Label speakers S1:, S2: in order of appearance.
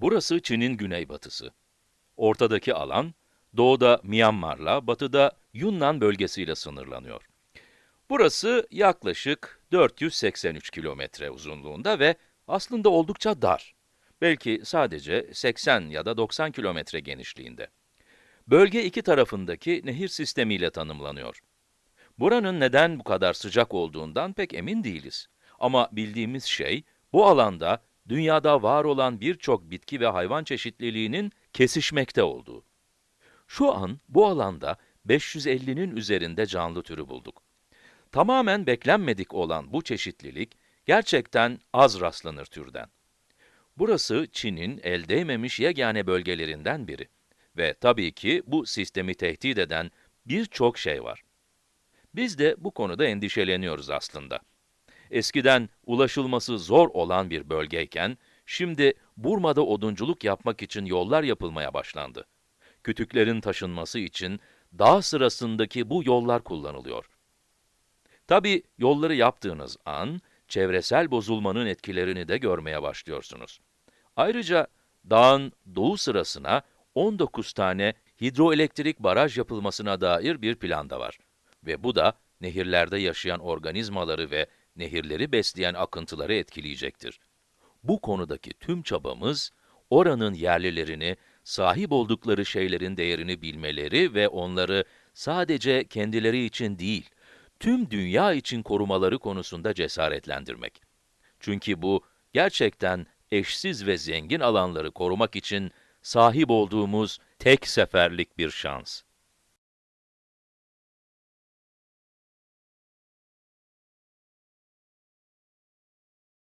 S1: Burası Çin'in güneybatısı. Ortadaki alan, doğuda Myanmar'la, batıda Yunnan bölgesiyle sınırlanıyor. Burası yaklaşık 483 kilometre uzunluğunda ve aslında oldukça dar. Belki sadece 80 ya da 90 kilometre genişliğinde. Bölge iki tarafındaki nehir sistemiyle tanımlanıyor. Buranın neden bu kadar sıcak olduğundan pek emin değiliz. Ama bildiğimiz şey, bu alanda dünyada var olan birçok bitki ve hayvan çeşitliliğinin kesişmekte olduğu. Şu an bu alanda 550'nin üzerinde canlı türü bulduk. Tamamen beklenmedik olan bu çeşitlilik, gerçekten az rastlanır türden. Burası Çin'in el değmemiş yegane bölgelerinden biri. Ve tabii ki bu sistemi tehdit eden birçok şey var. Biz de bu konuda endişeleniyoruz aslında. Eskiden ulaşılması zor olan bir bölgeyken, şimdi Burma'da odunculuk yapmak için yollar yapılmaya başlandı. Kütüklerin taşınması için dağ sırasındaki bu yollar kullanılıyor. Tabii yolları yaptığınız an, çevresel bozulmanın etkilerini de görmeye başlıyorsunuz. Ayrıca dağın doğu sırasına 19 tane hidroelektrik baraj yapılmasına dair bir plan da var. Ve bu da nehirlerde yaşayan organizmaları ve nehirleri besleyen akıntıları etkileyecektir. Bu konudaki tüm çabamız, oranın yerlilerini, sahip oldukları şeylerin değerini bilmeleri ve onları sadece kendileri için değil, tüm dünya için korumaları konusunda cesaretlendirmek. Çünkü bu, gerçekten eşsiz ve zengin alanları korumak için sahip olduğumuz tek seferlik bir şans.